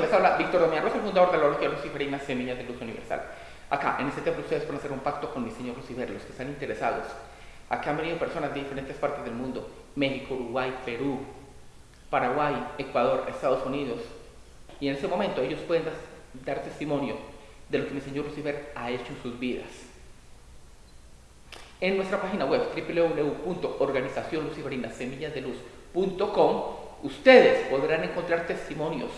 les habla Víctor Damián el fundador de la Logia Luciferina Semillas de Luz Universal. Acá, en este templo, ustedes pueden hacer un pacto con mi señor Lucifer, los que están interesados. Acá han venido personas de diferentes partes del mundo, México, Uruguay, Perú, Paraguay, Ecuador, Estados Unidos. Y en ese momento ellos pueden dar testimonio de lo que mi señor Lucifer ha hecho en sus vidas. En nuestra página web www.organizacionluciferinasemillasdeluz.com ustedes podrán encontrar testimonios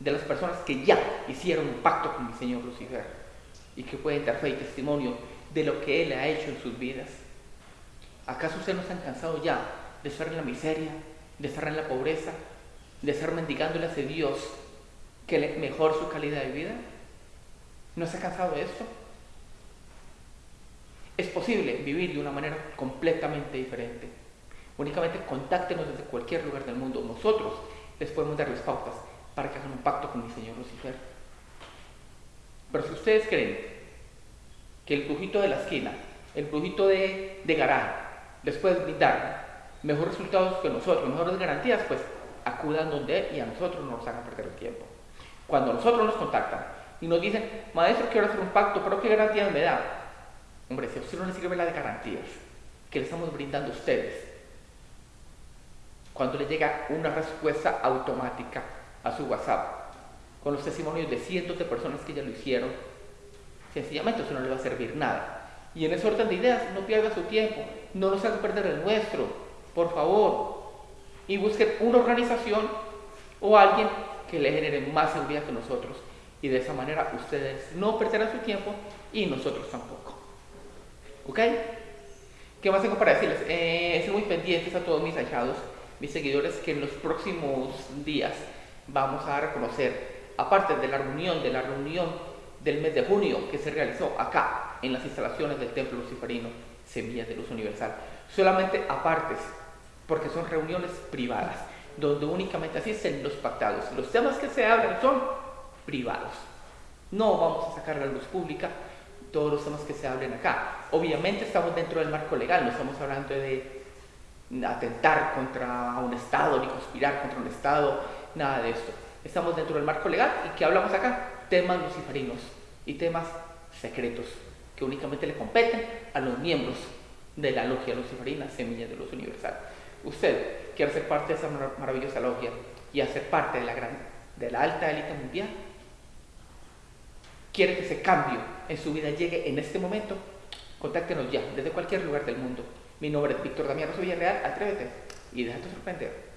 de las personas que ya hicieron un pacto con mi Señor Lucifer y que pueden dar fe y testimonio de lo que Él ha hecho en sus vidas. ¿Acaso ustedes no están cansados ya de estar en la miseria, de estar en la pobreza, de estar mendigándole a Dios que le mejor su calidad de vida? ¿No está cansado de esto? Es posible vivir de una manera completamente diferente. Únicamente contáctenos desde cualquier lugar del mundo. Nosotros les podemos dar las pautas para que hagan un pacto con mi Señor Lucifer. Pero si ustedes creen que el brujito de la esquina, el brujito de, de garaje, les puede brindar mejores resultados que nosotros, mejores garantías, pues acudan donde él y a nosotros no nos hagan perder el tiempo. Cuando nosotros nos contactan y nos dicen, maestro, quiero hacer un pacto, pero ¿qué garantías me da? Hombre, si a usted no le sirve la de garantías que le estamos brindando a ustedes, cuando le llega una respuesta automática a su WhatsApp con los testimonios de cientos de personas que ya lo hicieron, sencillamente eso no le va a servir nada. Y en ese orden de ideas, no pierda su tiempo, no nos haga perder el nuestro, por favor. Y busquen una organización o alguien que le genere más seguridad que nosotros. Y de esa manera ustedes no perderán su tiempo y nosotros tampoco. ¿Ok? ¿Qué más tengo para decirles? Eh, estén muy pendientes a todos mis ahijados, mis seguidores, que en los próximos días vamos a reconocer, aparte de la reunión, de la reunión del mes de junio que se realizó acá en las instalaciones del Templo Luciferino Semillas de Luz Universal, solamente apartes, porque son reuniones privadas, donde únicamente asisten los pactados. Los temas que se hablan son privados. No vamos a sacar a la luz pública todos los temas que se hablen acá. Obviamente estamos dentro del marco legal, no estamos hablando de atentar contra un Estado ni conspirar contra un Estado nada de esto. Estamos dentro del marco legal y que hablamos acá, temas luciferinos y temas secretos que únicamente le competen a los miembros de la logia luciferina Semilla de Luz Universal. Usted quiere ser parte de esa maravillosa logia y hacer parte de la, gran, de la alta élite mundial. Quiere que ese cambio en su vida llegue en este momento. Contáctenos ya desde cualquier lugar del mundo. Mi nombre es Víctor Damián Rosa Villarreal. Atrévete y déjate sorprender.